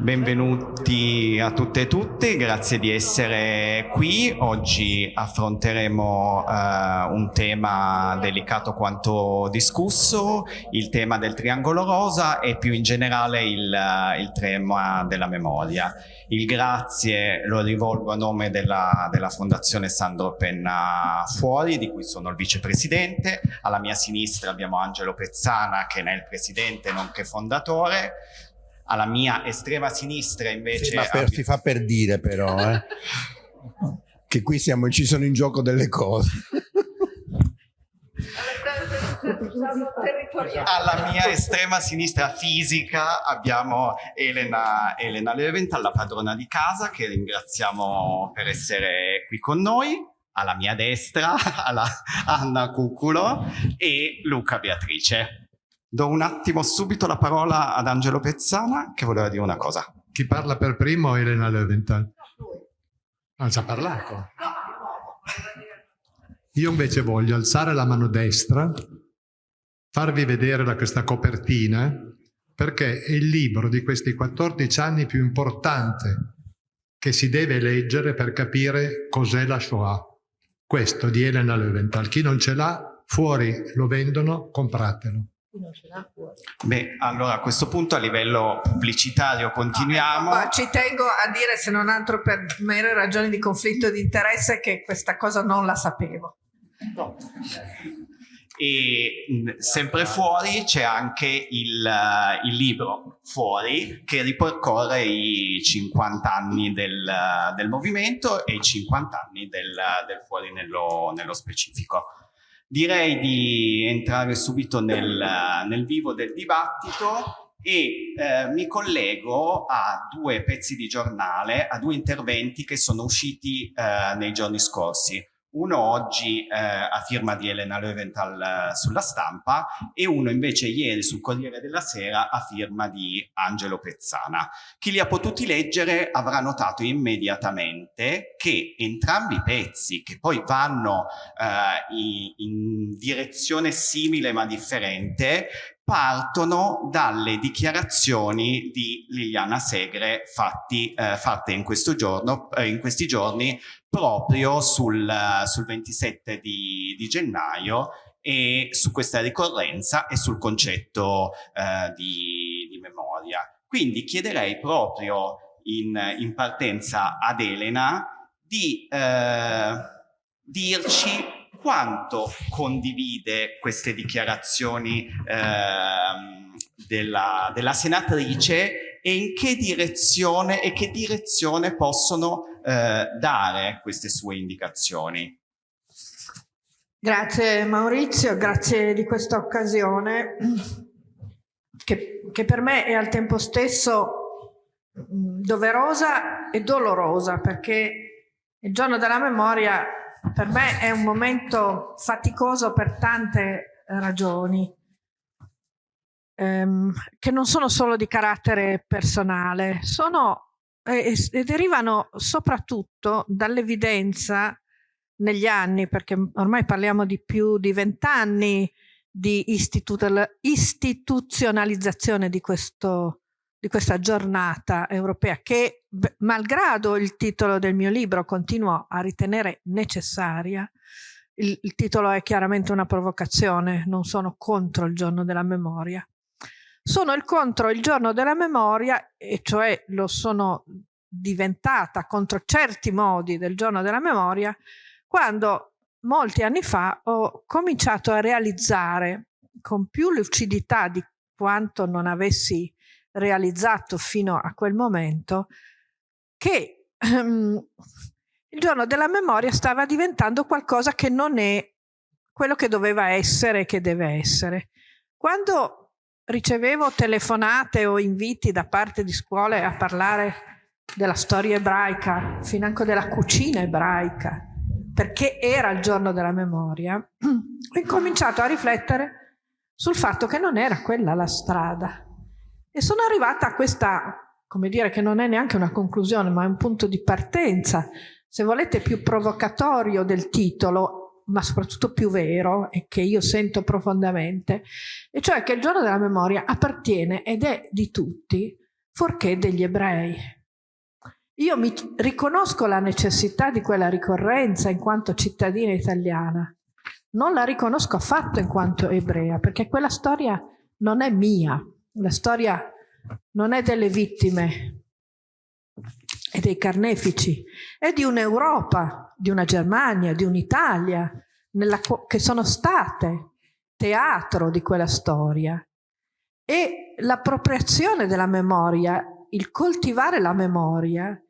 Benvenuti a tutte e tutti, grazie di essere qui. Oggi affronteremo uh, un tema delicato quanto discusso, il tema del triangolo rosa e più in generale il, uh, il tema della memoria. Il grazie lo rivolgo a nome della, della Fondazione Sandro Penna Fuori, di cui sono il vicepresidente. Alla mia sinistra abbiamo Angelo Pezzana, che ne è il presidente nonché fondatore alla mia estrema sinistra invece... Sì, ma per, si fa per dire però, eh, che qui siamo, ci sono in gioco delle cose. Alla mia estrema sinistra fisica abbiamo Elena, Elena Leventhal, la padrona di casa, che ringraziamo per essere qui con noi. Alla mia destra, alla Anna Cuculo e Luca Beatrice. Do un attimo subito la parola ad Angelo Pezzana che voleva dire una cosa. Chi parla per primo è Elena Löwenthal? Non ci ha parlato. Io invece voglio alzare la mano destra, farvi vedere da questa copertina, perché è il libro di questi 14 anni più importante che si deve leggere per capire cos'è la Shoah. Questo di Elena Löwenthal. Chi non ce l'ha, fuori lo vendono, compratelo non ce l'ha fuori. Beh, allora a questo punto a livello pubblicitario continuiamo. Ah, ci tengo a dire, se non altro per mere ragioni di conflitto di interesse, che questa cosa non la sapevo. No. E sempre fuori c'è anche il, il, libro Fuori che ripercorre i 50 anni del, del movimento e i 50 anni del, del Fuori nello, nello specifico. Direi di entrare subito nel, nel vivo del dibattito e eh, mi collego a due pezzi di giornale, a due interventi che sono usciti eh, nei giorni scorsi uno oggi eh, a firma di Elena Löwenthal eh, sulla stampa e uno invece ieri sul Corriere della Sera a firma di Angelo Pezzana. Chi li ha potuti leggere avrà notato immediatamente che entrambi i pezzi, che poi vanno eh, in, direzione simile ma differente, partono dalle dichiarazioni di Liliana Segre fatti, eh, fatte in, giorno, eh, in, questi giorni proprio sul, sul 27 di, di, gennaio e su questa ricorrenza e sul concetto eh, di, di, memoria. Quindi chiederei proprio in, in partenza ad Elena di eh, dirci quanto condivide queste dichiarazioni eh, della, della, senatrice e in che direzione e che direzione possono eh, dare queste sue indicazioni. Grazie Maurizio, grazie di questa occasione che, che per me è al tempo stesso doverosa e dolorosa perché il giorno della memoria per me è un momento faticoso per tante ragioni, ehm, che non sono solo di carattere personale, sono e, e derivano soprattutto dall'evidenza negli anni, perché ormai parliamo di più di vent'anni di istituzionalizzazione di questo di questa giornata europea che, malgrado il titolo del mio libro, continuo a ritenere necessaria. Il, il titolo è chiaramente una provocazione, non sono contro il giorno della memoria. Sono il contro il giorno della memoria, e cioè lo sono diventata contro certi modi del giorno della memoria, quando molti anni fa ho cominciato a realizzare con più lucidità di quanto non avessi realizzato fino a quel momento, che um, il giorno della memoria stava diventando qualcosa che non è quello che doveva essere e che deve essere. Quando ricevevo telefonate o inviti da parte di scuole a parlare della storia ebraica, financo della cucina ebraica, perché era il giorno della memoria, ho incominciato a riflettere sul fatto che non era quella la strada, e sono arrivata a questa, come dire, che non è neanche una conclusione, ma è un punto di partenza, se volete più provocatorio del titolo, ma soprattutto più vero e che io sento profondamente, e cioè che il giorno della memoria appartiene ed è di tutti, fuorché degli ebrei. Io mi riconosco la necessità di quella ricorrenza in quanto cittadina italiana, non la riconosco affatto in quanto ebrea, perché quella storia non è mia, la storia non è delle vittime e dei carnefici, è di un'Europa, di una Germania, di un'Italia, che sono state teatro di quella storia. E l'appropriazione della memoria, il coltivare la memoria,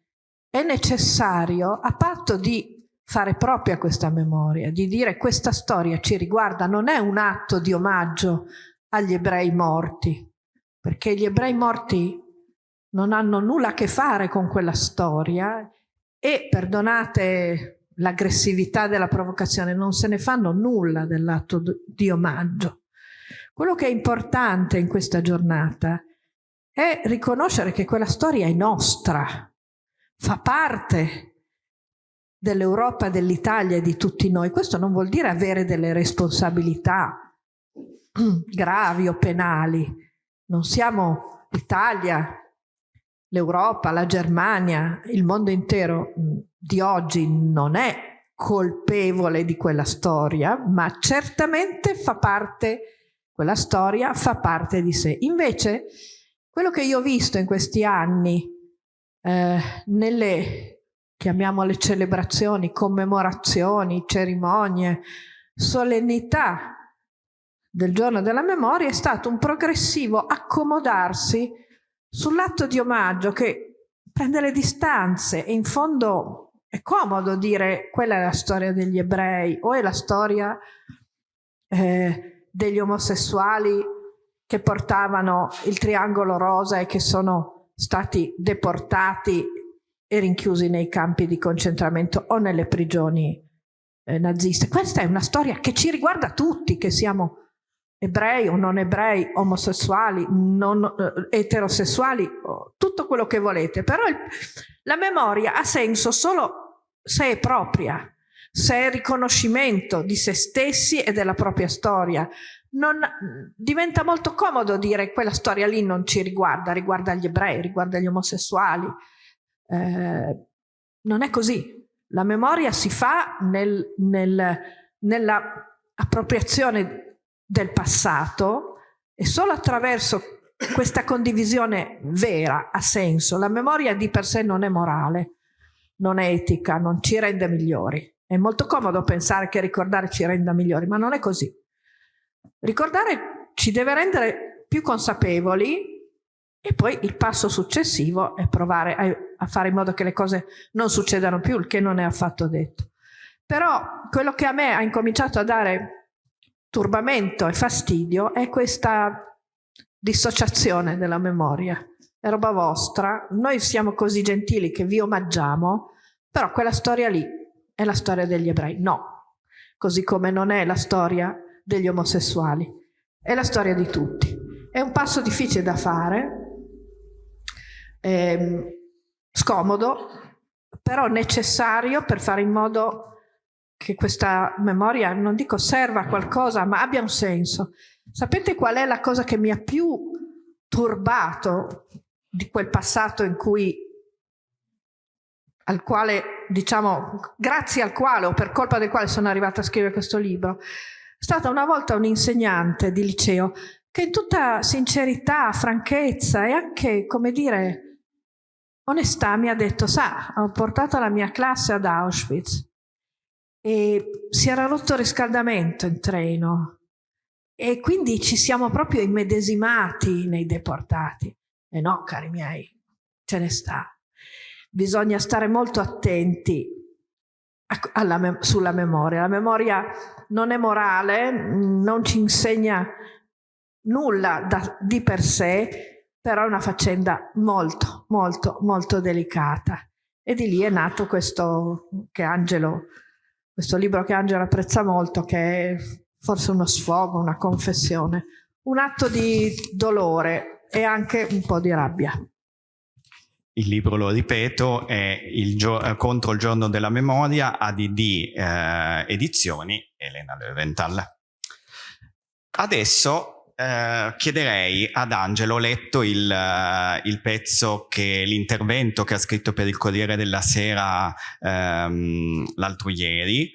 è necessario a patto di fare propria questa memoria, di dire questa storia ci riguarda, non è un atto di omaggio agli ebrei morti, perché gli ebrei morti non hanno nulla a che fare con quella storia e, perdonate l'aggressività della provocazione, non se ne fanno nulla dell'atto di omaggio. Quello che è importante in questa giornata è riconoscere che quella storia è nostra, fa parte dell'Europa, dell'Italia e di tutti noi. Questo non vuol dire avere delle responsabilità gravi o penali. Non siamo l'Italia, l'Europa, la Germania, il mondo intero di oggi non è colpevole di quella storia, ma certamente fa parte, quella storia fa parte di sé. Invece, quello che io ho visto in questi anni, eh, nelle chiamiamole celebrazioni, commemorazioni, cerimonie, solennità del giorno della memoria è stato un progressivo accomodarsi sull'atto di omaggio che prende le distanze e in fondo è comodo dire quella è la storia degli ebrei o è la storia eh, degli omosessuali che portavano il triangolo rosa e che sono stati deportati e rinchiusi nei campi di concentramento o nelle prigioni eh, naziste. Questa è una storia che ci riguarda tutti, che siamo ebrei o non ebrei, omosessuali, non, eh, eterosessuali, tutto quello che volete, però il, la memoria ha senso solo se è propria, se è riconoscimento di se stessi e della propria storia. Non, diventa molto comodo dire quella storia lì non ci riguarda, riguarda gli ebrei, riguarda gli omosessuali, eh, non è così. La memoria si fa nel, nel, nella appropriazione del passato e solo attraverso questa condivisione vera ha senso. La memoria di per sé non è morale, non è etica, non ci rende migliori. È molto comodo pensare che ricordare ci renda migliori, ma non è così. Ricordare ci deve rendere più consapevoli e poi il passo successivo è provare a, a, fare in modo che le cose non succedano più, il che non è affatto detto. Però quello che a me ha incominciato a dare turbamento e fastidio è questa dissociazione della memoria. È roba vostra, noi siamo così gentili che vi omaggiamo, però quella storia lì è la storia degli ebrei. No, così come non è la storia degli omosessuali, è la storia di tutti. È un passo difficile da fare, eh, scomodo, però necessario per fare in modo che questa memoria, non dico serva a qualcosa, ma abbia un senso. Sapete qual è la cosa che mi ha più turbato di quel passato in cui al quale, diciamo, grazie al quale o per colpa del quale sono arrivata a scrivere questo libro, è stata una volta un insegnante di liceo che in tutta sincerità, franchezza e anche, come dire, onestà mi ha detto, sa, ho portato la mia classe ad Auschwitz e si era rotto il riscaldamento in treno e quindi ci siamo proprio immedesimati nei deportati. E no, cari miei, ce ne sta. Bisogna stare molto attenti alla, sulla memoria. La memoria non è morale, non ci insegna nulla da, di per sé, però è una faccenda molto, molto, molto delicata. E di lì è nato questo, che Angelo, questo libro che Angelo apprezza molto, che è forse uno sfogo, una confessione, un atto di dolore e anche un po' di rabbia. Il libro, lo ripeto, è il Contro il giorno della memoria, ADD eh, Edizioni, Elena Leventhal. Adesso eh, chiederei ad Angelo, ho letto il, uh, il pezzo che l'intervento che ha scritto per il Corriere della Sera um, l'altro ieri,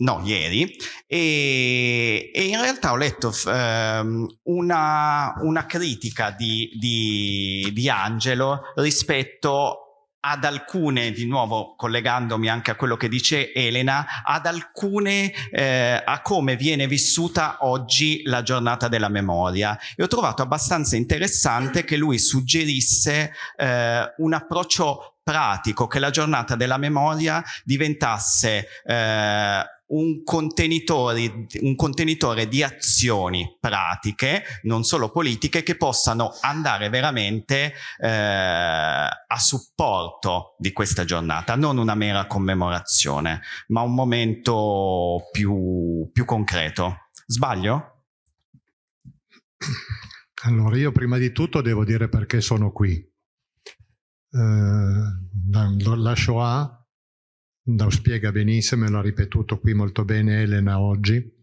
no, ieri, e, e, in realtà ho letto um, una, una, critica di, di, di Angelo rispetto ad alcune, di nuovo collegandomi anche a quello che dice Elena, ad alcune, eh, a come viene vissuta oggi la giornata della memoria. E ho trovato abbastanza interessante che lui suggerisse eh, un approccio pratico, che la giornata della memoria diventasse eh, un contenitore, un contenitore di azioni pratiche, non solo politiche, che possano andare veramente eh, a supporto di questa giornata, non una mera commemorazione, ma un momento più, più concreto. Sbaglio? Allora, io prima di tutto devo dire perché sono qui. Eh, la Shoah lo spiega benissimo e l'ha ripetuto qui molto bene Elena oggi,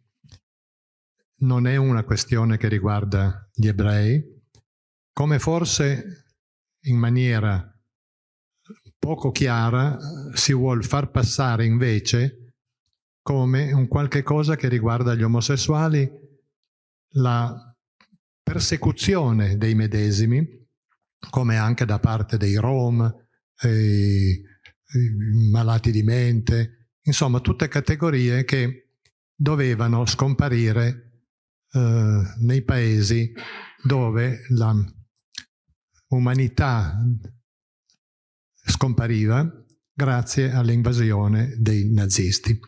non è una questione che riguarda gli ebrei, come forse in maniera poco chiara si vuole far passare invece come un qualche cosa che riguarda gli omosessuali, la persecuzione dei medesimi, come anche da parte dei Rom, eh, malati di mente, insomma tutte categorie che dovevano scomparire eh, nei paesi dove la umanità scompariva grazie all'invasione dei nazisti.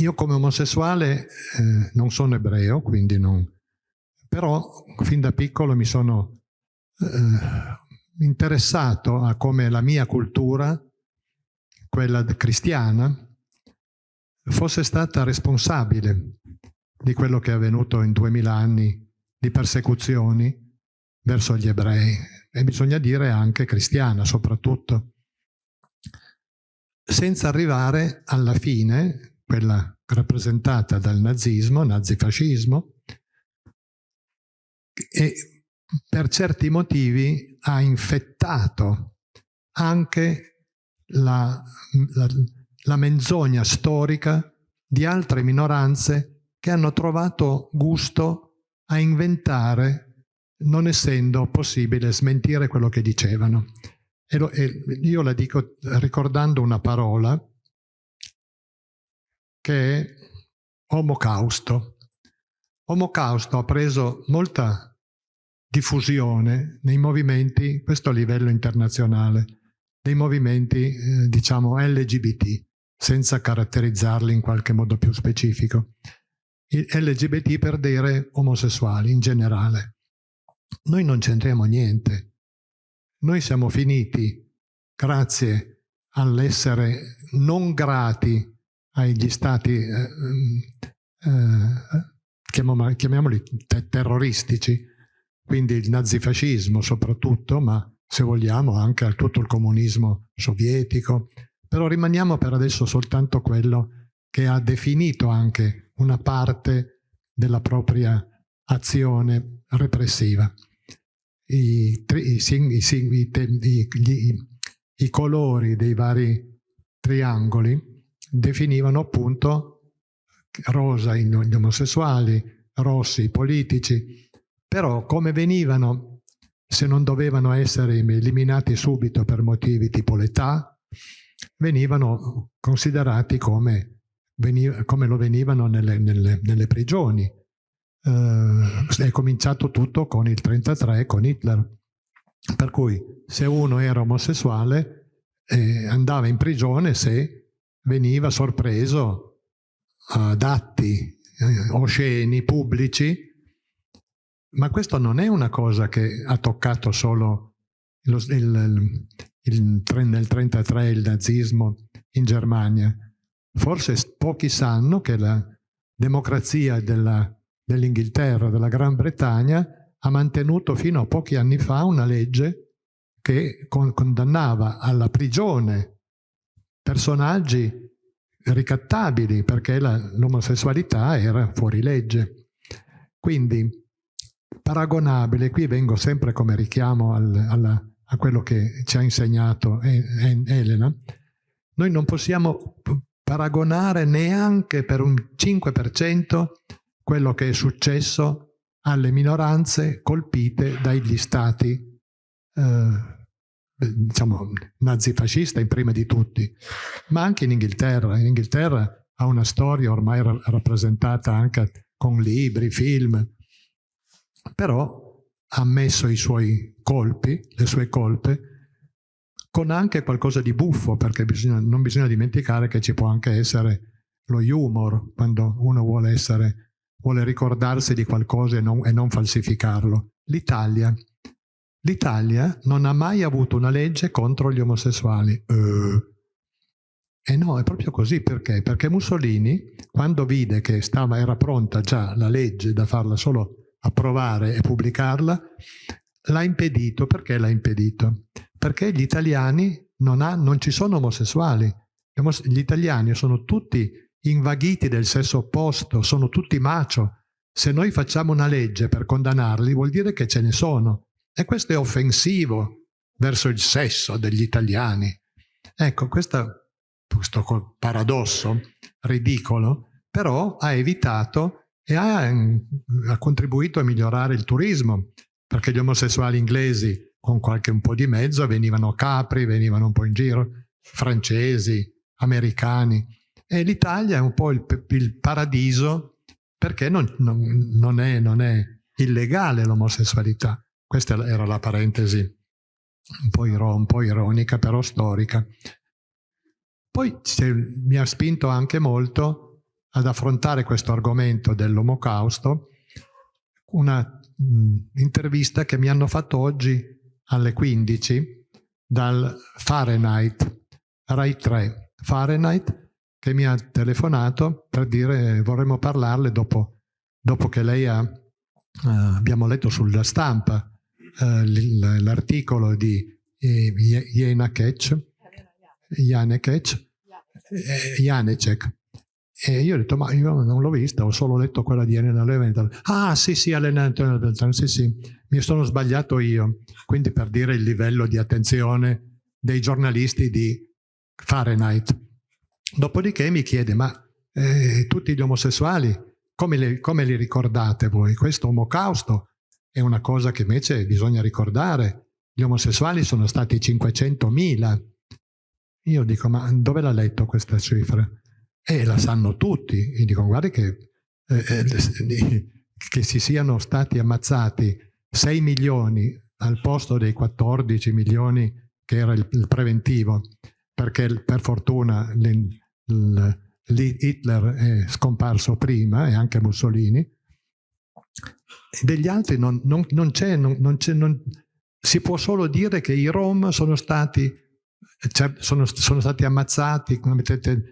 Io come omosessuale eh, non sono ebreo, quindi non... però fin da piccolo mi sono eh, interessato a come la mia cultura, quella cristiana, fosse stata responsabile di quello che è avvenuto in duemila anni di persecuzioni verso gli ebrei. E bisogna dire anche cristiana soprattutto, senza arrivare alla fine, quella rappresentata dal nazismo, nazifascismo, e per certi motivi ha infettato anche la, la, la menzogna storica di altre minoranze che hanno trovato gusto a inventare non essendo possibile smentire quello che dicevano. E, lo, e io la dico ricordando una parola che è omocausto. Omocausto ha preso molta diffusione nei movimenti, questo a livello internazionale, dei movimenti eh, diciamo LGBT, senza caratterizzarli in qualche modo più specifico. LGBT per dire omosessuali in generale. Noi non c'entriamo niente. Noi siamo finiti, grazie all'essere non grati agli stati, eh, eh, chiamiamoli terroristici, quindi il nazifascismo soprattutto, ma se vogliamo anche a tutto il comunismo sovietico, però rimaniamo per adesso soltanto quello che ha definito anche una parte della propria azione repressiva. I, i, i, gli, i colori dei vari triangoli definivano appunto rosa gli omosessuali, rossi i politici, però come venivano, se non dovevano essere eliminati subito per motivi tipo l'età, venivano considerati come, come lo venivano nelle, nelle, nelle prigioni. Eh, è cominciato tutto con il 33, con Hitler. Per cui se uno era omosessuale eh, andava in prigione se veniva sorpreso ad atti eh, osceni pubblici ma questo non è una cosa che ha toccato solo lo, il, il, nel 1933 il nazismo in Germania. Forse pochi sanno che la democrazia dell'Inghilterra, dell della Gran Bretagna, ha mantenuto fino a pochi anni fa una legge che con, condannava alla prigione personaggi ricattabili perché l'omosessualità era fuori legge. Quindi paragonabile, qui vengo sempre come richiamo al, alla, a quello che ci ha insegnato Elena, noi non possiamo paragonare neanche per un 5% quello che è successo alle minoranze colpite dagli stati eh, diciamo nazifascista in prima di tutti, ma anche in Inghilterra. In Inghilterra ha una storia ormai rappresentata anche con libri, film, però ha messo i suoi colpi, le sue colpe, con anche qualcosa di buffo, perché bisogna, non bisogna dimenticare che ci può anche essere lo humor, quando uno vuole, essere, vuole ricordarsi di qualcosa e non, e non falsificarlo. L'Italia. L'Italia non ha mai avuto una legge contro gli omosessuali. Uh. E no, è proprio così, perché? Perché Mussolini, quando vide che stava, era pronta già la legge da farla solo approvare e pubblicarla, l'ha impedito. Perché l'ha impedito? perché gli italiani non, ha, non ci sono omosessuali. Gli italiani sono tutti invaghiti del sesso opposto, sono tutti macio. Se noi facciamo una legge per condannarli vuol dire che ce ne sono. E questo è offensivo verso il sesso degli italiani. Ecco, questo, questo paradosso ridicolo, però ha evitato e ha, ha contribuito a migliorare il turismo, perché gli omosessuali inglesi con qualche un po' di mezzo, venivano capri, venivano un po' in giro, francesi, americani. E l'Italia è un po' il, il paradiso perché non, non, non, è, non è illegale l'omosessualità. Questa era la parentesi un po', iro, un po ironica, però storica. Poi mi ha spinto anche molto ad affrontare questo argomento dell'omocausto, una intervista che mi hanno fatto oggi alle 15 dal Fahrenheit, Rai 3, Fahrenheit, che mi ha telefonato per dire vorremmo parlarle dopo, dopo che lei ha, uh, abbiamo letto sulla stampa uh, l'articolo di eh, Janecek, Janecek, Janecek, e io ho detto, ma io non l'ho vista, ho solo letto quella di Elena Leventhal. Ah, sì, sì, Elena Leventhal, sì, sì, mi sono sbagliato io. Quindi per dire il livello di attenzione dei giornalisti di Fahrenheit. Dopodiché mi chiede, ma eh, tutti gli omosessuali, come li, come li ricordate voi? Questo omocausto è una cosa che invece bisogna ricordare. Gli omosessuali sono stati 500.000. Io dico, ma dove l'ha letto questa cifra? E la sanno tutti. E dico, guarda che, eh, eh, che si siano stati ammazzati 6 milioni al posto dei 14 milioni che era il, il preventivo, perché per fortuna Hitler è scomparso prima e anche Mussolini, degli altri non, non, non c'è, si può solo dire che i Rom sono stati sono, sono stati ammazzati,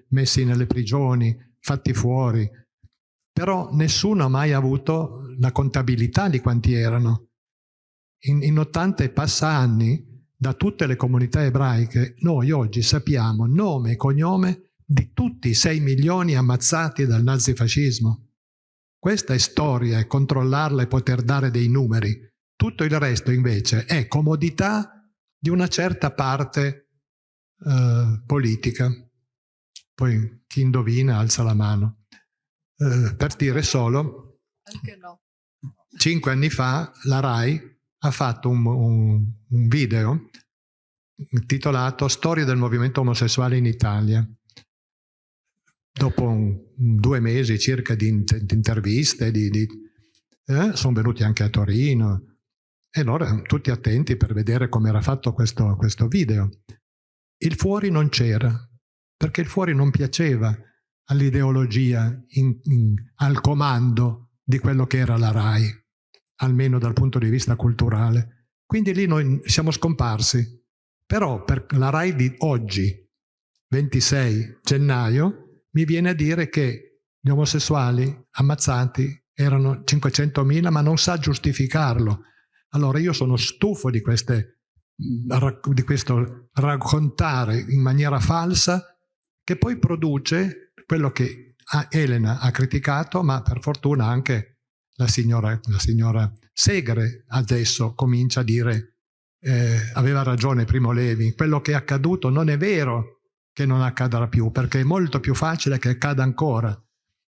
messi nelle prigioni, fatti fuori, però nessuno ha mai avuto la contabilità di quanti erano. In, in 80 e passa anni, da tutte le comunità ebraiche, noi oggi sappiamo nome e cognome di tutti i 6 milioni ammazzati dal nazifascismo. Questa è storia e controllarla e poter dare dei numeri. Tutto il resto invece è comodità di una certa parte eh, politica. Poi chi indovina alza la mano. Eh, per dire solo, no. cinque anni fa la RAI ha fatto un, un, un video intitolato Storia del movimento omosessuale in Italia. Dopo un, due mesi circa di, di interviste, di, di, eh, sono venuti anche a Torino e allora tutti attenti per vedere come era fatto questo, questo video. Il fuori non c'era, perché il fuori non piaceva all'ideologia al comando di quello che era la RAI, almeno dal punto di vista culturale. Quindi lì noi siamo scomparsi. Però per la RAI di oggi, 26 gennaio, mi viene a dire che gli omosessuali ammazzati erano 500.000, ma non sa giustificarlo. Allora io sono stufo di queste di questo raccontare in maniera falsa che poi produce quello che Elena ha criticato, ma per fortuna anche la signora, la signora Segre adesso comincia a dire eh, aveva ragione Primo Levi, quello che è accaduto non è vero che non accadrà più, perché è molto più facile che accada ancora.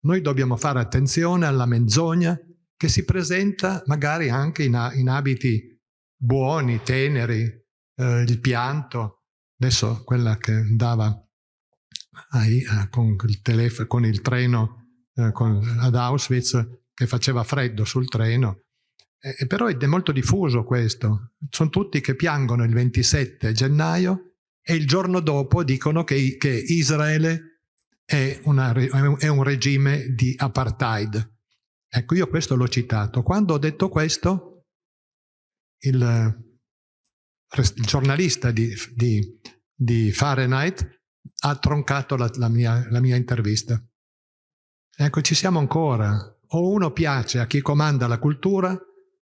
Noi dobbiamo fare attenzione alla menzogna che si presenta magari anche in, in abiti buoni, teneri, eh, il pianto. Adesso quella che andava ai, eh, con, il con il treno eh, con, ad Auschwitz che faceva freddo sul treno, eh, però è molto diffuso questo. Sono tutti che piangono il 27 gennaio e il giorno dopo dicono che, che Israele è, una, è un regime di apartheid. Ecco, io questo l'ho citato. Quando ho detto questo, il, il giornalista di, di, di, Fahrenheit ha troncato la, la, mia, la mia intervista. Ecco, ci siamo ancora. O uno piace a chi comanda la cultura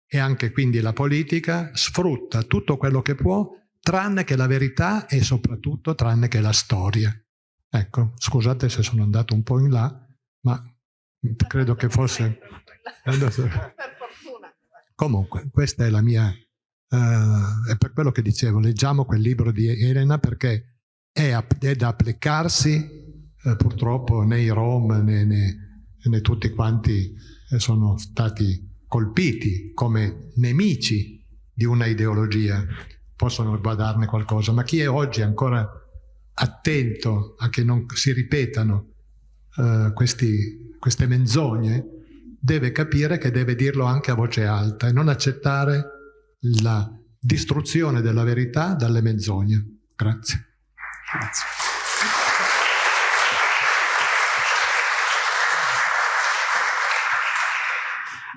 e anche quindi la politica, sfrutta tutto quello che può, tranne che la verità e soprattutto tranne che la storia. Ecco, scusate se sono andato un po' in là, ma credo che fosse... Comunque, questa è la mia... Uh, è per quello che dicevo, leggiamo quel libro di Elena perché è, è da applicarsi, uh, purtroppo né i Rom né, né, né tutti quanti eh, sono stati colpiti come nemici di una ideologia, possono guardarne qualcosa, ma chi è oggi ancora attento a che non si ripetano uh, questi, queste menzogne, deve capire che deve dirlo anche a voce alta e non accettare la distruzione della verità dalle menzogne. Grazie. Grazie.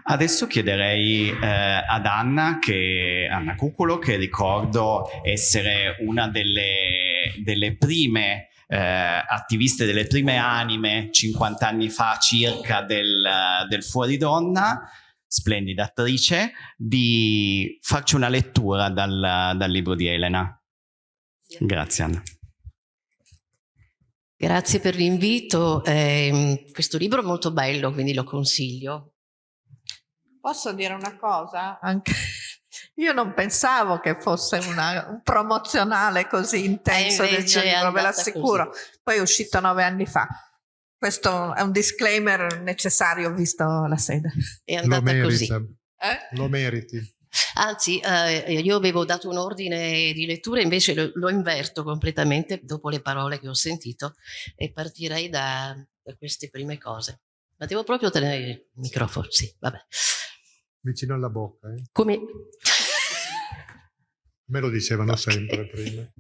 Adesso chiederei eh, ad Anna, che, Anna Cuculo, che ricordo essere una delle, delle prime eh, attiviste, delle prime anime 50 anni fa circa del, del Fuori Donna, splendida attrice, di farci una lettura dal, dal libro di Elena. Grazie Anna. Grazie per l'invito. Eh, questo libro è molto bello, quindi lo consiglio. Posso dire una cosa? Anche io non pensavo che fosse una, un promozionale così intenso del mio libro, ve l'assicuro. Poi è uscito nove anni fa. Questo è un disclaimer necessario visto la sede. È andata Lo così. Eh? Lo meriti. Anzi, eh, io avevo dato un ordine di lettura, invece lo, lo, inverto completamente dopo le parole che ho sentito e partirei da, da queste prime cose. Ma devo proprio tenere il microfono, sì, vabbè. Vicino alla bocca, eh? Come... Me lo dicevano okay. sempre prima.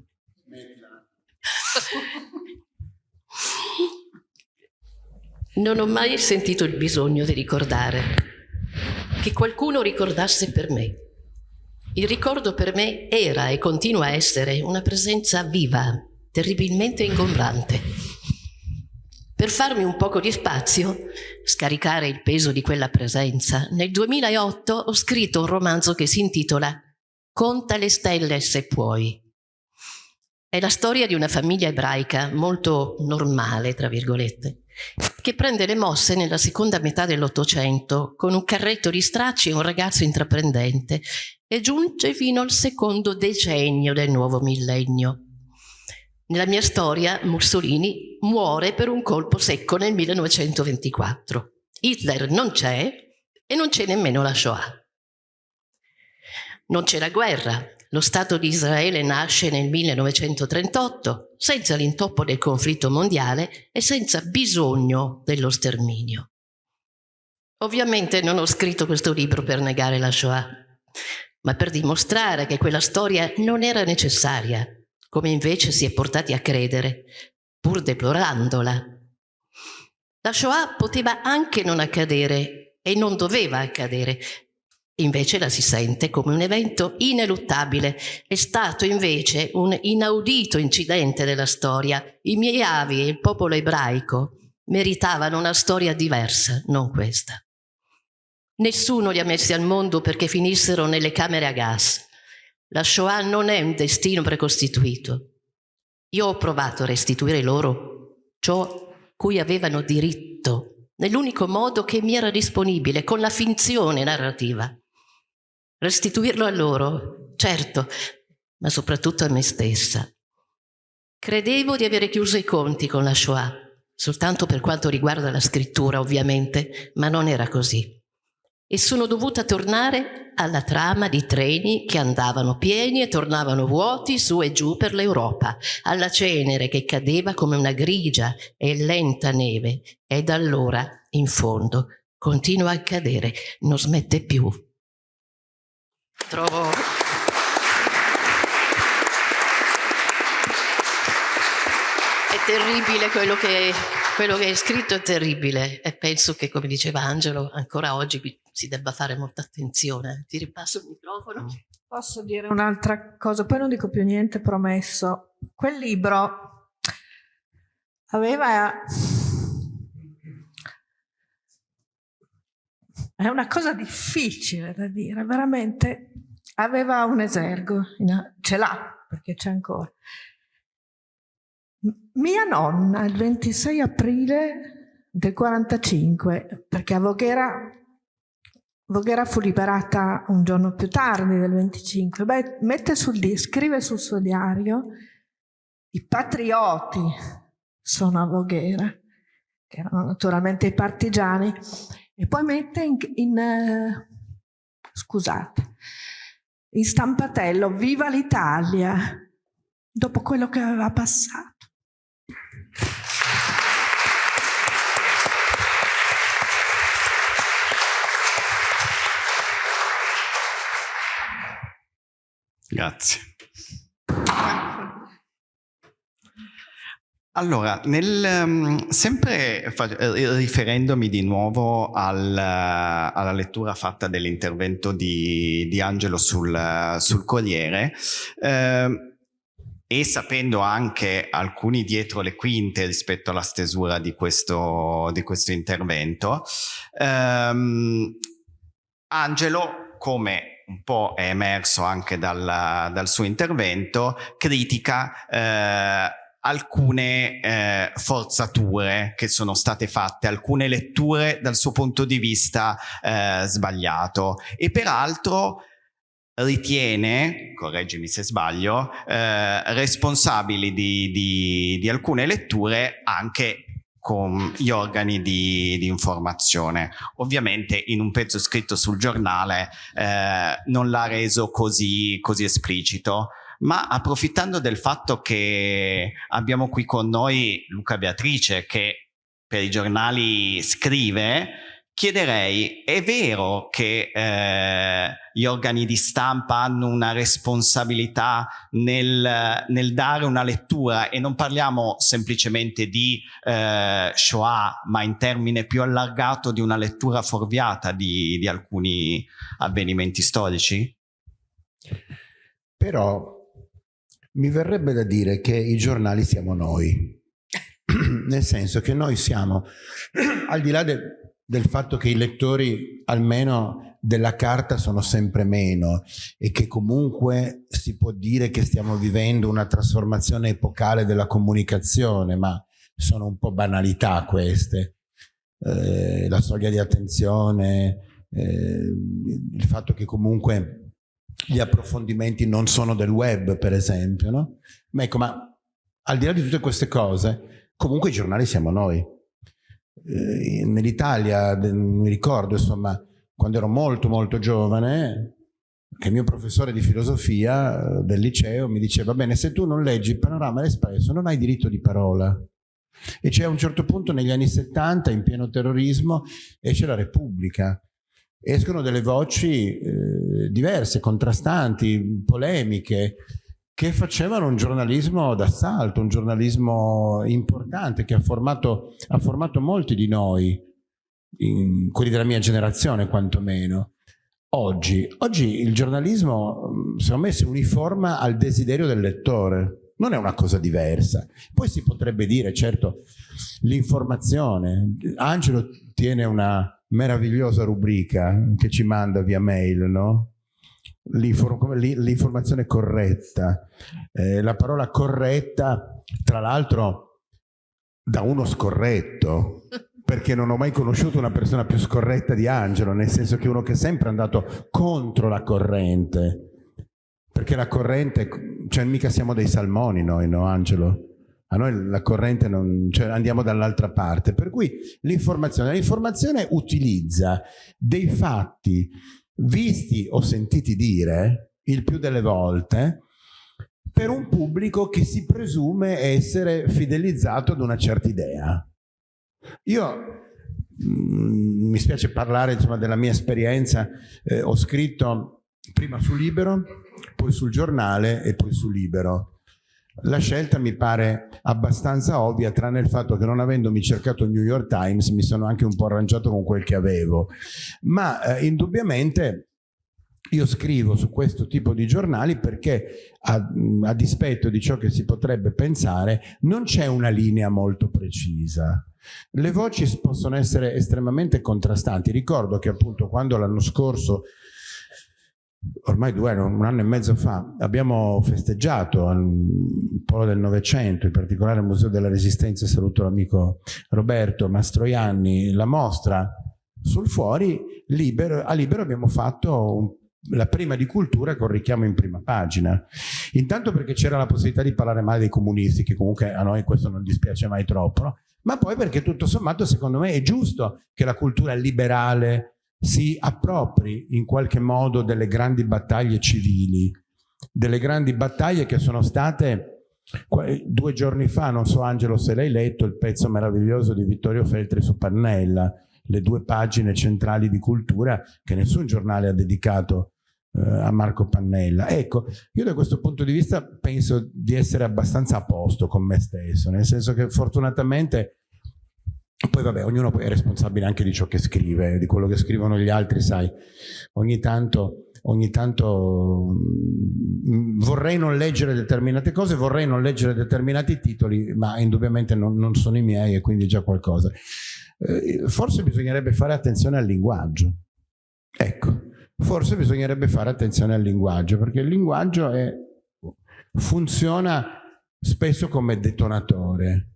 Non ho mai sentito il bisogno di ricordare, che qualcuno ricordasse per me. Il ricordo per me era e continua a essere una presenza viva, terribilmente ingombrante per farmi un poco di spazio, scaricare il peso di quella presenza, nel 2008 ho scritto un romanzo che si intitola Conta le stelle se puoi. È la storia di una famiglia ebraica molto normale, tra virgolette, che prende le mosse nella seconda metà dell'Ottocento con un carretto di stracci e un ragazzo intraprendente e giunge fino al secondo decennio del nuovo millennio. Nella mia storia Mussolini muore per un colpo secco nel 1924. Hitler non c'è e non c'è nemmeno la Shoah. Non c'è la guerra. Lo Stato di Israele nasce nel 1938 senza l'intoppo del conflitto mondiale e senza bisogno dello sterminio. Ovviamente non ho scritto questo libro per negare la Shoah, ma per dimostrare che quella storia non era necessaria come invece si è portati a credere, pur deplorandola. La Shoah poteva anche non accadere e non doveva accadere, invece la si sente come un evento ineluttabile. È stato invece un inaudito incidente della storia. I miei avi e il popolo ebraico meritavano una storia diversa, non questa. Nessuno li ha messi al mondo perché finissero nelle camere a gas. La Shoah non è un destino precostituito. Io ho provato a restituire loro ciò cui avevano diritto, nell'unico modo che mi era disponibile, con la finzione narrativa. Restituirlo a loro, certo, ma soprattutto a me stessa. Credevo di avere chiuso i conti con la Shoah, soltanto per quanto riguarda la scrittura ovviamente, ma non era così. E sono dovuta tornare alla trama di treni che andavano pieni e tornavano vuoti su e giù per l'Europa, alla cenere che cadeva come una grigia e lenta neve. E da allora, in fondo, continua a cadere, non smette più. Trovo... È terribile quello che, quello che è scritto, è terribile e penso che, come diceva Angelo, ancora oggi si debba fare molta attenzione. Ti ripasso il microfono. Posso dire un'altra cosa, poi non dico più niente, promesso. Quel libro aveva... È una cosa difficile da dire, veramente. Aveva un esergo, ce l'ha, perché c'è ancora. Mia nonna, il 26 aprile del 45, perché a Voghera Voghera fu liberata un giorno più tardi, del 25. Beh, mette sul scrive sul suo diario i patrioti sono a Voghera, che erano naturalmente i partigiani, e poi mette in, in uh, scusate, in stampatello Viva l'Italia, dopo quello che aveva passato. Grazie. Allora, nel, um, sempre eh, riferendomi di nuovo al, alla lettura fatta dell'intervento di, di, Angelo sul, sul Corriere, eh, e sapendo anche alcuni dietro le quinte rispetto alla stesura di questo, di questo intervento, ehm, Angelo, come un po' è emerso anche dal, dal suo intervento, critica eh, alcune eh, forzature che sono state fatte, alcune letture dal suo punto di vista eh, sbagliato. E peraltro ritiene, correggimi se sbaglio, eh, responsabili di, di, di alcune letture anche con gli organi di, di, informazione. Ovviamente in un pezzo scritto sul giornale eh, non l'ha reso così, così esplicito, ma approfittando del fatto che abbiamo qui con noi Luca Beatrice che per i giornali scrive, chiederei, è vero che eh, gli organi di stampa hanno una responsabilità nel, nel, dare una lettura e non parliamo semplicemente di eh, Shoah, ma in termine più allargato di una lettura fuorviata di, di alcuni avvenimenti storici? Però mi verrebbe da dire che i giornali siamo noi, nel senso che noi siamo, al di là del del fatto che i lettori almeno della carta sono sempre meno e che comunque si può dire che stiamo vivendo una trasformazione epocale della comunicazione, ma sono un po' banalità queste. Eh, la soglia di attenzione, eh, il fatto che comunque gli approfondimenti non sono del web, per esempio, no? Ma ecco, ma al di là di tutte queste cose, comunque i giornali siamo noi eh, nell'Italia, mi ricordo insomma, quando ero molto molto giovane, che il mio professore di filosofia eh, del liceo mi diceva, bene, se tu non leggi il panorama all'espresso non hai diritto di parola. E c'è a un certo punto negli anni 70, in pieno terrorismo, esce la Repubblica. Escono delle voci eh, diverse, contrastanti, polemiche, che facevano un giornalismo d'assalto, un giornalismo importante che ha formato, ha formato molti di noi, in, quelli della mia generazione quantomeno. Oggi, oggi il giornalismo secondo me si uniforma al desiderio del lettore, non è una cosa diversa. Poi si potrebbe dire, certo, l'informazione. Angelo tiene una meravigliosa rubrica che ci manda via mail, no? L'informazione corretta. Eh, la parola corretta, tra l'altro, da uno scorretto, perché non ho mai conosciuto una persona più scorretta di Angelo, nel senso che uno che è sempre andato contro la corrente, perché la corrente, cioè mica siamo dei salmoni noi, no Angelo? A noi la corrente non, cioè andiamo dall'altra parte, per cui l'informazione, l'informazione utilizza dei fatti visti o sentiti dire il più delle volte per un pubblico che si presume essere fidelizzato ad una certa idea. Io mm, mi spiace parlare insomma, della mia esperienza, eh, ho scritto prima su Libero, poi sul giornale e poi su Libero. La scelta mi pare abbastanza ovvia, tranne il fatto che non avendomi cercato il New York Times mi sono anche un po' arrangiato con quel che avevo, ma eh, indubbiamente io scrivo su questo tipo di giornali perché a, a dispetto di ciò che si potrebbe pensare non c'è una linea molto precisa. Le voci possono essere estremamente contrastanti. Ricordo che appunto quando l'anno scorso ormai due anni, un anno e mezzo fa, abbiamo festeggiato al Polo del Novecento, in particolare al Museo della Resistenza, saluto l'amico Roberto Mastroianni, la mostra sul fuori, libero, a Libero abbiamo fatto un, la prima di cultura con richiamo in prima pagina. Intanto perché c'era la possibilità di parlare male dei comunisti, che comunque a noi questo non dispiace mai troppo, no? ma poi perché tutto sommato secondo me è giusto che la cultura liberale, si appropri in qualche modo delle grandi battaglie civili, delle grandi battaglie che sono state due giorni fa, non so Angelo se l'hai letto, il pezzo meraviglioso di Vittorio Feltri su Pannella, le due pagine centrali di cultura che nessun giornale ha dedicato eh, a Marco Pannella. Ecco, io da questo punto di vista penso di essere abbastanza a posto con me stesso, nel senso che fortunatamente poi vabbè, ognuno è responsabile anche di ciò che scrive, di quello che scrivono gli altri, sai, ogni tanto, ogni tanto mm, vorrei non leggere determinate cose, vorrei non leggere determinati titoli, ma indubbiamente non, non sono i miei e quindi già qualcosa. Eh, forse bisognerebbe fare attenzione al linguaggio. Ecco, forse bisognerebbe fare attenzione al linguaggio, perché il linguaggio è, funziona spesso come detonatore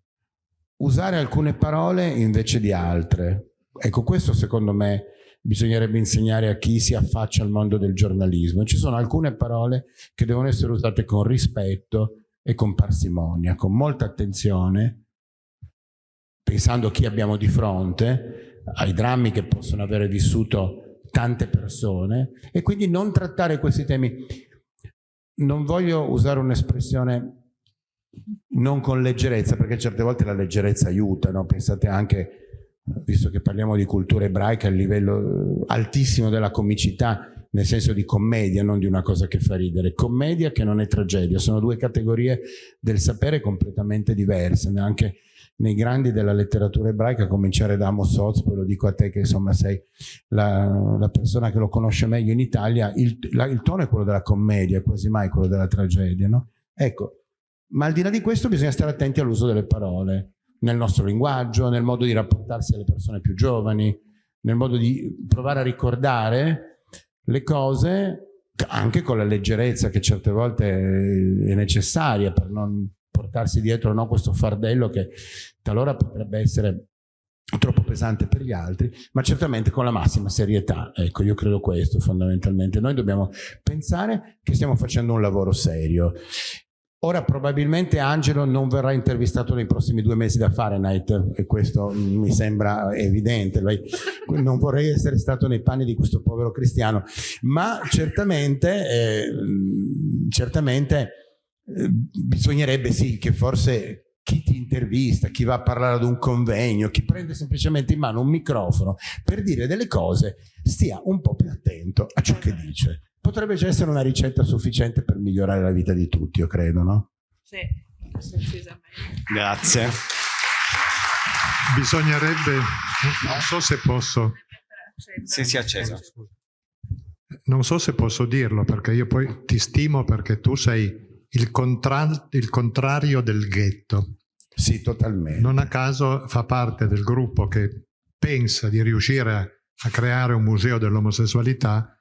usare alcune parole invece di altre. Ecco, questo secondo me bisognerebbe insegnare a chi si affaccia al mondo del giornalismo. Ci sono alcune parole che devono essere usate con rispetto e con parsimonia, con molta attenzione, pensando a chi abbiamo di fronte, ai drammi che possono avere vissuto tante persone e quindi non trattare questi temi. Non voglio usare un'espressione non con leggerezza, perché certe volte la leggerezza aiuta, no? pensate anche, visto che parliamo di cultura ebraica, il livello altissimo della comicità, nel senso di commedia, non di una cosa che fa ridere. Commedia che non è tragedia, sono due categorie del sapere completamente diverse, anche nei grandi della letteratura ebraica, a cominciare da Amos Oz, poi lo dico a te che insomma sei la, la persona che lo conosce meglio in Italia, il, la, il, tono è quello della commedia, quasi mai quello della tragedia. No? Ecco, ma al di là di questo bisogna stare attenti all'uso delle parole, nel nostro linguaggio, nel modo di rapportarsi alle persone più giovani, nel modo di provare a ricordare le cose anche con la leggerezza che certe volte è necessaria per non portarsi dietro no, questo fardello che talora potrebbe essere troppo pesante per gli altri, ma certamente con la massima serietà. Ecco, io credo questo fondamentalmente. Noi dobbiamo pensare che stiamo facendo un lavoro serio Ora probabilmente Angelo non verrà intervistato nei prossimi due mesi da Fahrenheit e questo mi sembra evidente, non vorrei essere stato nei panni di questo povero cristiano, ma certamente, eh, certamente eh, bisognerebbe sì che forse chi ti intervista, chi va a parlare ad un convegno, chi prende semplicemente in mano un microfono per dire delle cose, stia un po' più attento a ciò che dice potrebbe già essere una ricetta sufficiente per migliorare la vita di tutti, io credo, no? Sì. Grazie. Bisognerebbe, non so se posso... Sì, si è acceso. Non so se posso dirlo, perché io poi ti stimo perché tu sei il, contra il contrario del ghetto. Sì, totalmente. Non a caso fa parte del gruppo che pensa di riuscire a, a creare un museo dell'omosessualità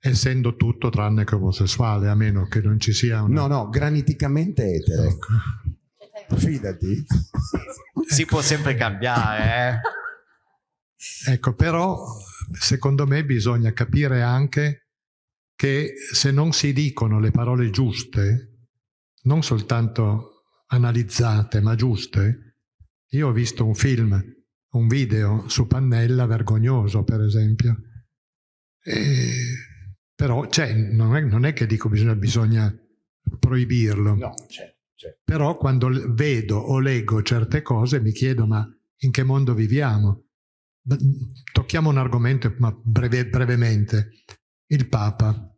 essendo tutto tranne che omosessuale, a meno che non ci sia una... No, no, graniticamente etero. Ecco. Fidati. si ecco. può sempre cambiare. Eh? Ecco, però secondo me bisogna capire anche che se non si dicono le parole giuste, non soltanto analizzate, ma giuste, io ho visto un film, un video su Pannella vergognoso, per esempio. E, però cioè, non, è, non, è, che dico bisogna, bisogna proibirlo. No, certo. Certo. Però quando vedo o leggo certe cose mi chiedo ma in che mondo viviamo? Tocchiamo un argomento ma breve, brevemente. Il Papa.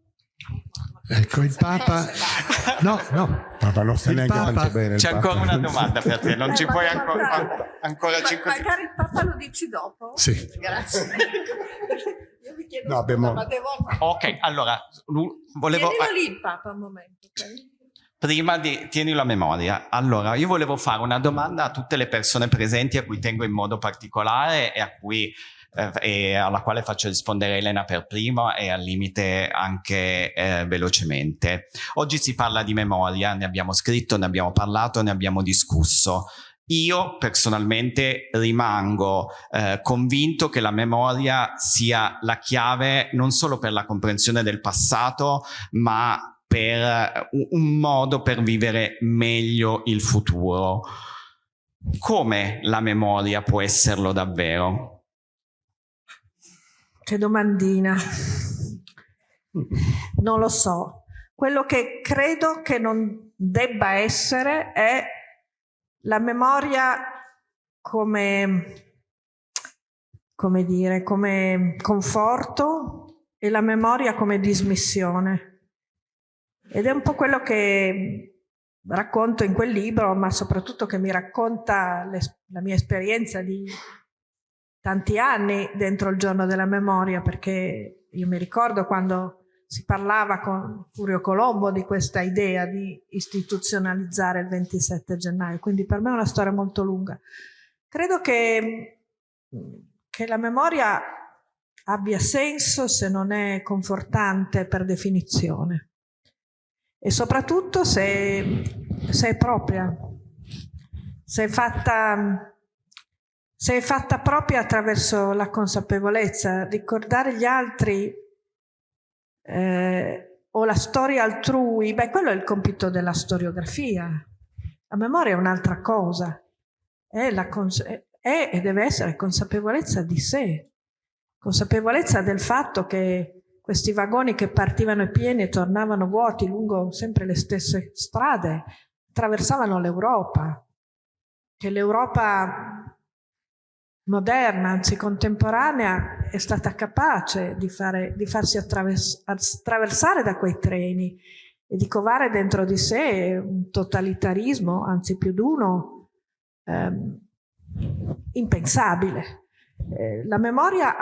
Ecco, il Papa... No, no. Papa non sta neanche Papa... tanto bene. C'è ancora una domanda per te, non ci puoi ancora... ancora 5 Magari il Papa lo dici dopo? Sì. Grazie. Chiedo no, abbiamo... ma devo... Ok, allora, volevo... Tienilo lì il Papa un momento, ok? Prima di, tienilo a memoria. Allora, io volevo fare una domanda a tutte le persone presenti a cui tengo in modo particolare e, a cui, eh, e alla quale faccio rispondere Elena per primo e al limite anche eh, velocemente. Oggi si parla di memoria, ne abbiamo scritto, ne abbiamo parlato, ne abbiamo discusso. Io personalmente rimango eh, convinto che la memoria sia la chiave non solo per la comprensione del passato, ma per un modo per vivere meglio il futuro. Come la memoria può esserlo davvero? Che domandina. Non lo so. Quello che credo che non debba essere è la memoria come, come dire, come conforto e la memoria come dismissione. Ed è un po' quello che racconto in quel libro, ma soprattutto che mi racconta la mia esperienza di tanti anni dentro il giorno della memoria, perché io mi ricordo quando si parlava con Furio Colombo di questa idea di istituzionalizzare il 27 gennaio, quindi per me è una storia molto lunga. Credo che, che la memoria abbia senso se non è confortante per definizione e soprattutto se, se è propria, se è, fatta, se è fatta propria attraverso la consapevolezza, ricordare gli altri eh, o la storia altrui, beh quello è il compito della storiografia, la memoria è un'altra cosa, è, è e deve essere consapevolezza di sé, consapevolezza del fatto che questi vagoni che partivano pieni e tornavano vuoti lungo sempre le stesse strade, attraversavano l'Europa, che l'Europa moderna, anzi contemporanea, è stata capace di, fare, di farsi attraversare da quei treni e di covare dentro di sé un totalitarismo, anzi più d'uno, ehm, impensabile. Eh, la memoria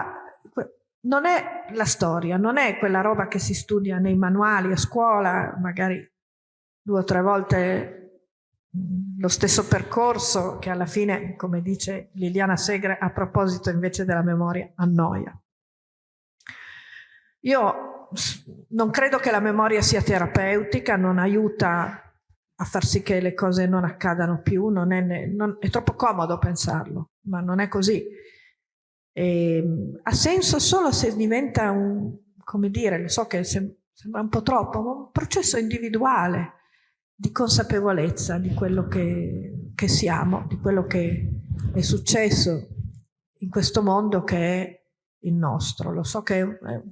non è la storia, non è quella roba che si studia nei manuali a scuola, magari due o tre volte lo stesso percorso che alla fine, come dice Liliana Segre, a proposito invece della memoria, annoia. Io non credo che la memoria sia terapeutica, non aiuta a far sì che le cose non accadano più, non è, non, è troppo comodo pensarlo, ma non è così. E, ehm, ha senso solo se diventa un, come dire, lo so che sembra un po' troppo, ma un processo individuale di consapevolezza di quello che, che siamo, di quello che è successo in questo mondo che è il nostro. Lo so che è,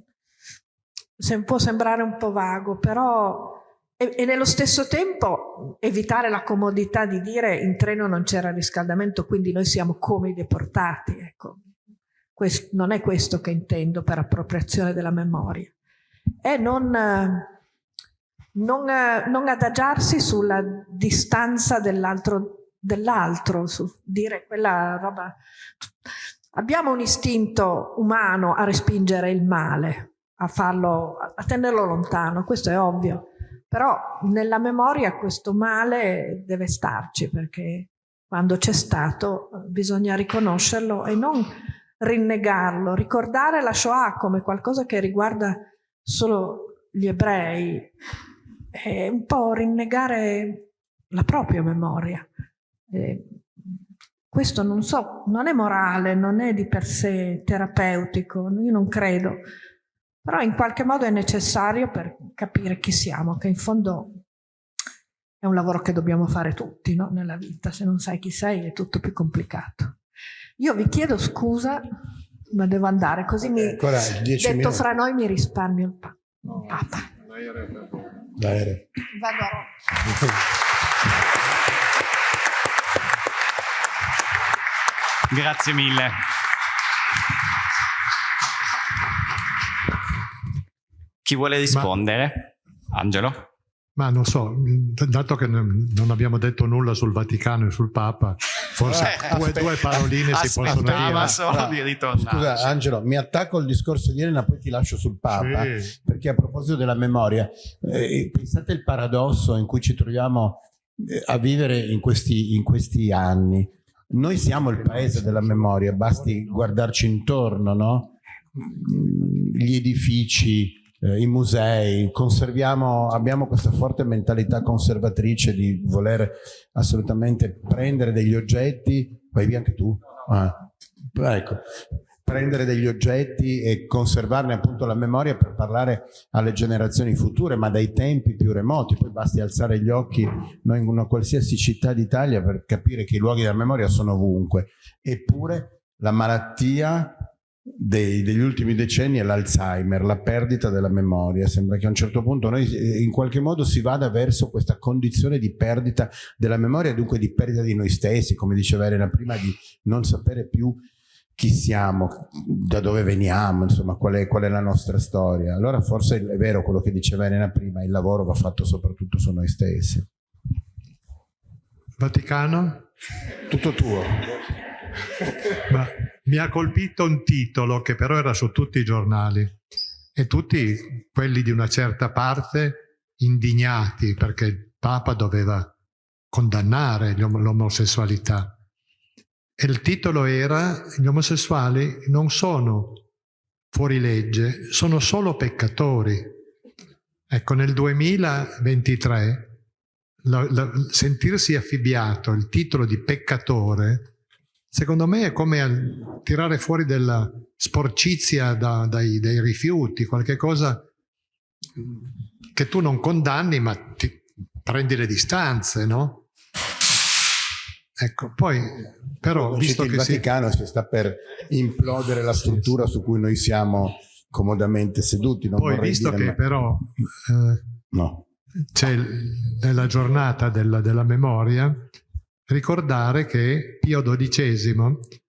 può sembrare un po' vago, però e, e, nello stesso tempo evitare la comodità di dire in treno non c'era riscaldamento, quindi noi siamo come i deportati. Ecco. Questo, non è questo che intendo per appropriazione della memoria. È non, non, non adagiarsi sulla distanza dell'altro, dell'altro, su dire quella roba... Abbiamo un istinto umano a respingere il male, a, farlo, a tenerlo lontano, questo è ovvio. Però nella memoria questo male deve starci perché quando c'è stato bisogna riconoscerlo e non rinnegarlo, ricordare la Shoah come qualcosa che riguarda solo gli ebrei, è un po' rinnegare la propria memoria. questo non so, non è morale, non è di per sé terapeutico, io non credo, però in qualche modo è necessario per capire chi siamo, che in fondo è un lavoro che dobbiamo fare tutti no? nella vita, se non sai chi sei è tutto più complicato. Io vi chiedo scusa, ma devo andare, così mi, Ancora, detto minuti. fra noi mi risparmio il pa no, Papa. L'aereo. Vado a Roma. Grazie mille. Chi vuole rispondere? Ma... Angelo? Ma non so, dato che non abbiamo detto nulla sul Vaticano e sul Papa, forse eh, due, due, paroline si possono dire. solo di ritornare. Scusa Angelo, mi attacco al discorso di Elena, poi ti lascio sul Papa, sì. perché a proposito della memoria, eh, pensate il paradosso in cui ci troviamo eh, a vivere in questi, in questi anni. Noi siamo il paese della memoria, basti guardarci intorno, no? Gli edifici, eh, i musei, conserviamo, abbiamo questa forte mentalità conservatrice di voler assolutamente prendere degli oggetti, vai via anche tu? Ah, ecco, prendere degli oggetti e conservarne appunto la memoria per parlare alle generazioni future, ma dai tempi più remoti, poi basti alzare gli occhi noi in una qualsiasi città d'Italia per capire che i luoghi della memoria sono ovunque, eppure la malattia dei, degli ultimi decenni è l'Alzheimer, la perdita della memoria. Sembra che a un certo punto noi eh, in qualche modo si vada verso questa condizione di perdita della memoria e dunque di perdita di noi stessi, come diceva Elena prima, di non sapere più chi siamo, da dove veniamo, insomma, qual è, qual è la nostra storia. Allora forse è vero quello che diceva Elena prima, il lavoro va fatto soprattutto su noi stessi. Vaticano? Tutto tuo. Ma mi ha colpito un titolo che però era su tutti i giornali e tutti quelli di una certa parte indignati perché il Papa doveva condannare l'omosessualità. E il titolo era gli omosessuali non sono fuori legge, sono solo peccatori. Ecco, nel 2023 la, la, sentirsi affibbiato il titolo di peccatore secondo me è come tirare fuori della sporcizia da, dai, dai, rifiuti, qualche cosa che tu non condanni ma ti prendi le distanze, no? Ecco, poi però visto che il Vaticano si... sta per implodere la struttura su cui noi siamo comodamente seduti. Non poi visto che ma... però eh, no. c'è nella giornata della, della memoria ricordare che Pio XII,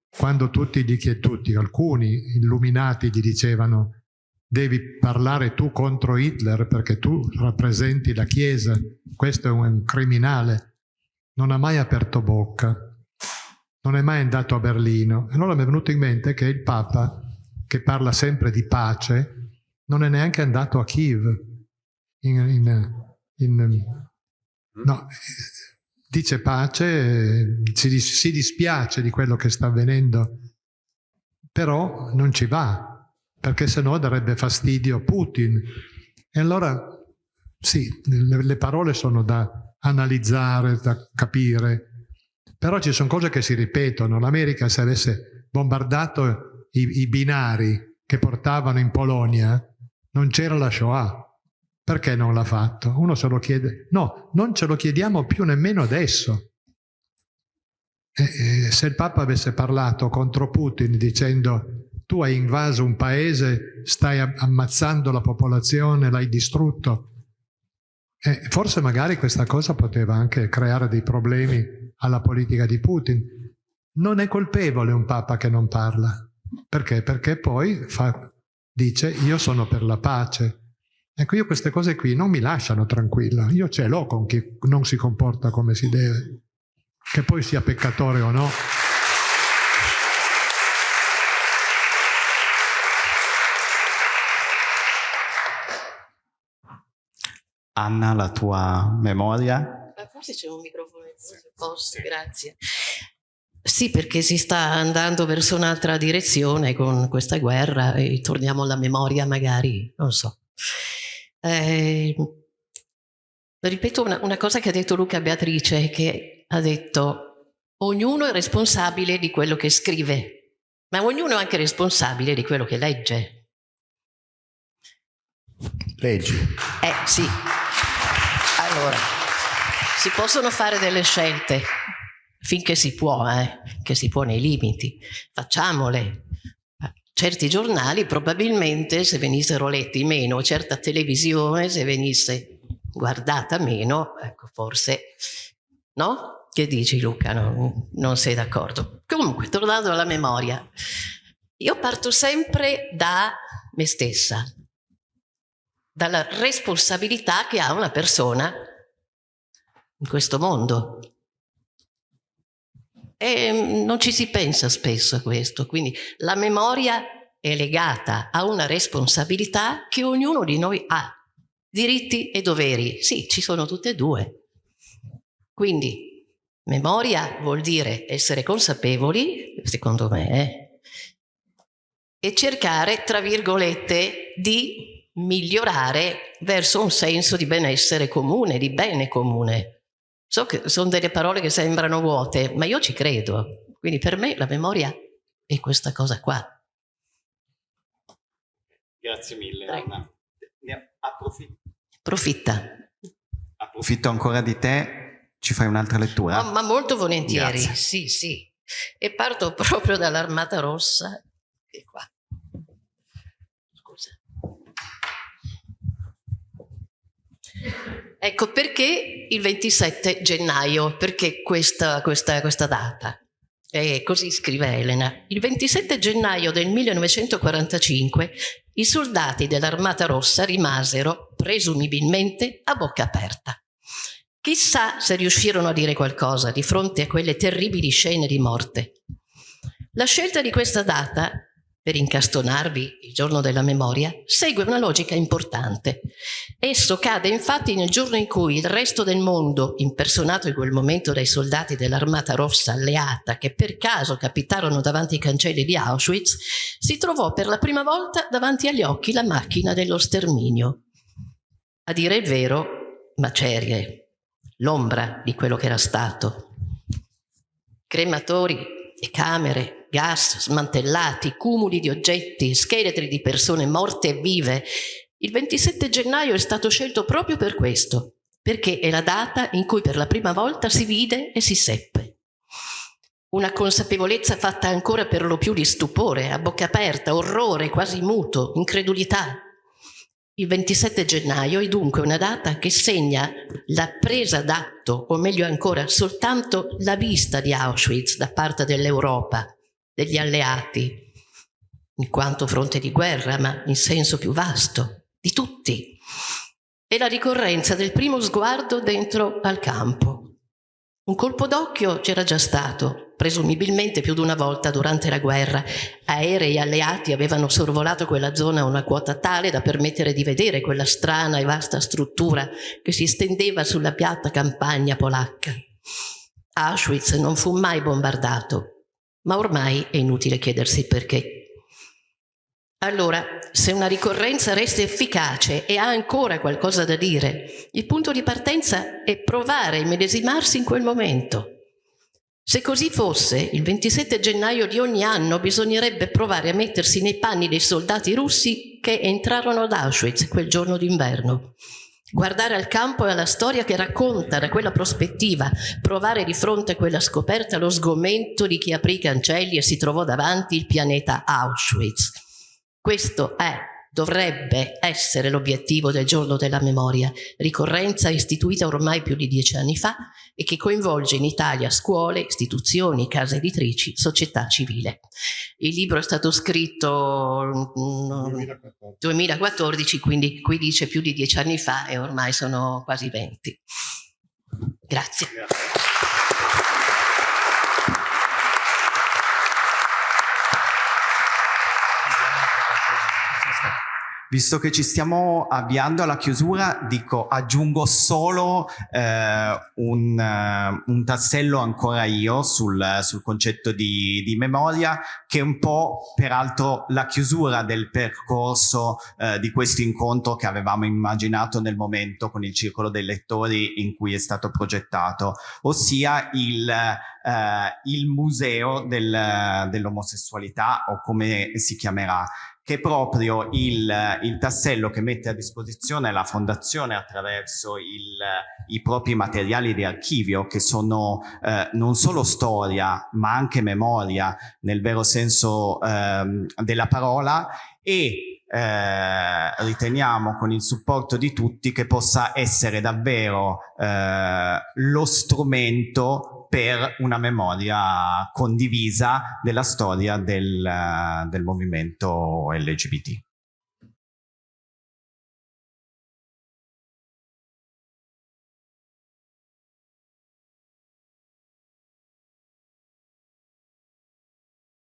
quando tutti, gli, tutti, alcuni illuminati gli dicevano devi parlare tu contro Hitler perché tu rappresenti la Chiesa, questo è un criminale, non ha mai aperto bocca, non è mai andato a Berlino. Allora mi è venuto in mente che il Papa, che parla sempre di pace, non è neanche andato a Kiev. In, in, in, no, dice pace, si, si dispiace di quello che sta avvenendo, però non ci va, perché sennò darebbe fastidio a Putin. E allora sì, le, le parole sono da analizzare, da capire, però ci sono cose che si ripetono. L'America se avesse bombardato i, i binari che portavano in Polonia, non c'era la Shoah. Perché non l'ha fatto? Uno se lo chiede. No, non ce lo chiediamo più nemmeno adesso. E, e, se il Papa avesse parlato contro Putin dicendo tu hai invaso un paese, stai ammazzando la popolazione, l'hai distrutto, eh, forse magari questa cosa poteva anche creare dei problemi alla politica di Putin. Non è colpevole un Papa che non parla. Perché? Perché poi fa, dice io sono per la pace. Ecco, io queste cose qui non mi lasciano tranquilla. Io ce l'ho con chi non si comporta come si deve. Che poi sia peccatore o no. Anna, la tua memoria? Forse c'è un microfono se posso, grazie. Sì, perché si sta andando verso un'altra direzione con questa guerra e torniamo alla memoria magari, non so. Eh, ripeto una, una, cosa che ha detto Luca Beatrice, che ha detto ognuno è responsabile di quello che scrive, ma ognuno è anche responsabile di quello che legge. Leggi. Eh sì. Allora, si possono fare delle scelte finché si può, eh, che si può nei limiti. Facciamole. Certi giornali probabilmente se venissero letti meno, certa televisione se venisse guardata meno, ecco forse, no? Che dici Luca? No, non sei d'accordo? Comunque, tornando alla memoria, io parto sempre da me stessa, dalla responsabilità che ha una persona in questo mondo. E mm, non ci si pensa spesso a questo, quindi la memoria è legata a una responsabilità che ognuno di noi ha. Diritti e doveri, sì, ci sono tutte e due. Quindi memoria vuol dire essere consapevoli, secondo me, eh, e cercare, tra virgolette, di migliorare verso un senso di benessere comune, di bene comune. So che sono delle parole che sembrano vuote, ma io ci credo. Quindi per me la memoria è questa cosa qua. Grazie mille. Anna. Ne approfitto. Approfitta. Approfitto ancora di te, ci fai un'altra lettura? Ma, ma molto volentieri, Grazie. sì, sì. E parto proprio dall'Armata Rossa. Che qua. Scusa. Ecco perché il 27 gennaio, perché questa, questa, questa data? E così scrive Elena. Il 27 gennaio del 1945 i soldati dell'Armata Rossa rimasero, presumibilmente, a bocca aperta. Chissà se riuscirono a dire qualcosa di fronte a quelle terribili scene di morte. La scelta di questa data, per incastonarvi il giorno della memoria, segue una logica importante. Esso cade infatti nel giorno in cui il resto del mondo, impersonato in quel momento dai soldati dell'Armata Rossa alleata che per caso capitarono davanti ai cancelli di Auschwitz, si trovò per la prima volta davanti agli occhi la macchina dello sterminio. A dire il vero, macerie, l'ombra di quello che era stato. Crematori e camere, gas smantellati, cumuli di oggetti, scheletri di persone morte e vive. Il 27 gennaio è stato scelto proprio per questo, perché è la data in cui per la prima volta si vide e si seppe. Una consapevolezza fatta ancora per lo più di stupore, a bocca aperta, orrore, quasi muto, incredulità. Il 27 gennaio è dunque una data che segna la presa d'atto, o meglio ancora, soltanto la vista di Auschwitz da parte dell'Europa, degli alleati, in quanto fronte di guerra, ma in senso più vasto, di tutti. E la ricorrenza del primo sguardo dentro al campo. Un colpo d'occhio c'era già stato, presumibilmente più di una volta durante la guerra. Aerei alleati avevano sorvolato quella zona a una quota tale da permettere di vedere quella strana e vasta struttura che si stendeva sulla piatta campagna polacca. Auschwitz non fu mai bombardato, ma ormai è inutile chiedersi perché. Allora, se una ricorrenza resta efficace e ha ancora qualcosa da dire, il punto di partenza è provare a immedesimarsi in quel momento. Se così fosse, il 27 gennaio di ogni anno bisognerebbe provare a mettersi nei panni dei soldati russi che entrarono ad Auschwitz quel giorno d'inverno. Guardare al campo e alla storia che racconta da quella prospettiva, provare di fronte a quella scoperta lo sgomento di chi aprì i cancelli e si trovò davanti il pianeta Auschwitz. Questo è, dovrebbe essere l'obiettivo del giorno della memoria, ricorrenza istituita ormai più di dieci anni fa e che coinvolge in Italia scuole, istituzioni, case editrici, società civile. Il libro è stato scritto nel 2014, quindi qui dice più di dieci anni fa e ormai sono quasi venti. Grazie. Visto che ci stiamo avviando alla chiusura, dico, aggiungo solo eh, un, uh, un, tassello ancora io sul, sul concetto di, di, memoria, che è un po' peraltro la chiusura del percorso eh, di questo incontro che avevamo immaginato nel momento con il Circolo dei Lettori in cui è stato progettato, ossia il, eh, il museo del, dell'omosessualità o come si chiamerà che proprio il, il, tassello che mette a disposizione la fondazione attraverso il, i propri materiali di archivio che sono eh, non solo storia ma anche memoria nel vero senso eh, della parola e eh, riteniamo con il supporto di tutti che possa essere davvero eh, lo strumento per una memoria condivisa della storia del, del movimento LGBT.